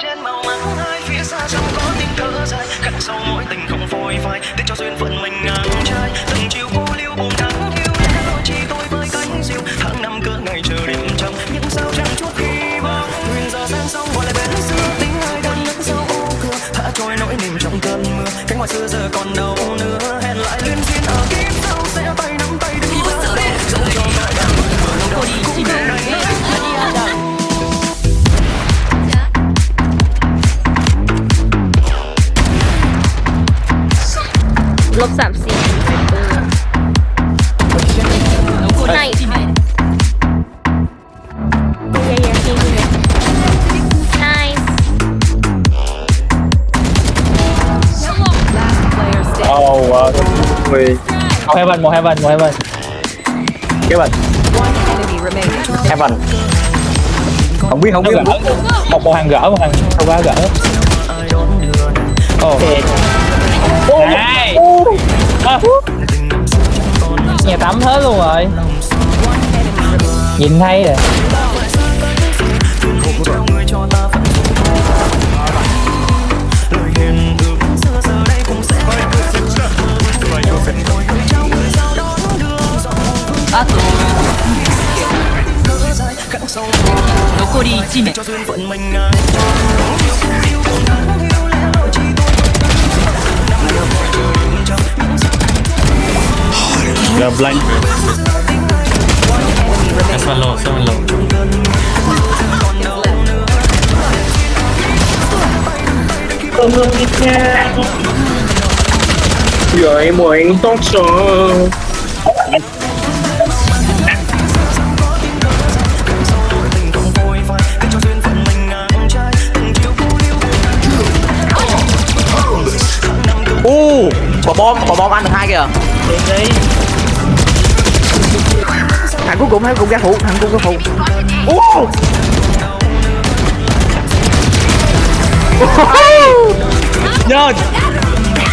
trên màu mắng hai phía xa trong có tiếng thở dài. Khắc sâu mối tình không phôi phai, để cho duyên phận mình ngang trai. Từng chiều cô liêu buồn tháng yêu lẽ đôi chi tôi với cánh diều. Tháng năm cỡ ngày chờ đêm trong những sao trăng chút khi bóng nguyên giờ sang sông gọi lại bến xưa tính ai đang nắng sau ô cửa. Thả trôi nỗi niềm trong cơn mưa, cánh ngoài xưa giờ còn đâu nữa. Hẹn lại liên duyên ở kiếp sau, sẽ tay nắm tay đi bước dẫu lบสามสี่คุณไหนเย้เย้พี่พี่ nice Oh wow, Ui. Một heaven, một heaven, một heaven. Kế bệnh. Heaven. Không biết, không biết. Một một hàng gỡ, một hàng không quá gỡ. Ồ. Này. Nhà tắm hết luôn rồi. Nhìn hay rồi. trao người cho Là blank. That's one low, seven low. Rồi muốn tốt liêu u quả bom quả bom ăn được hai kìa thằng cuối cùng thằng cuối cùng ra phụ? Thằng cuối cùng ra phụ. U nhơn